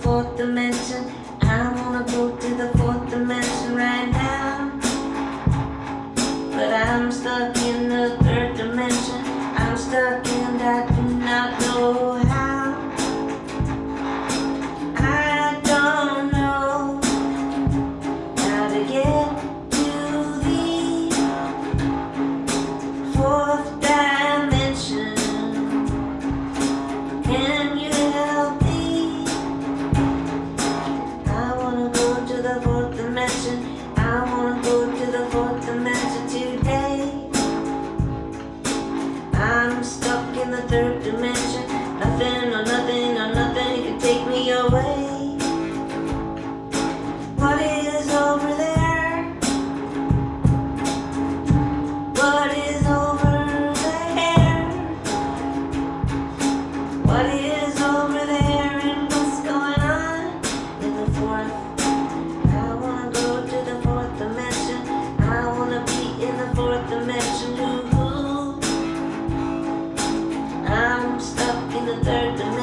fourth dimension. I wanna go to the fourth dimension right now. But I'm stuck in the third dimension. Nothing or nothing. under the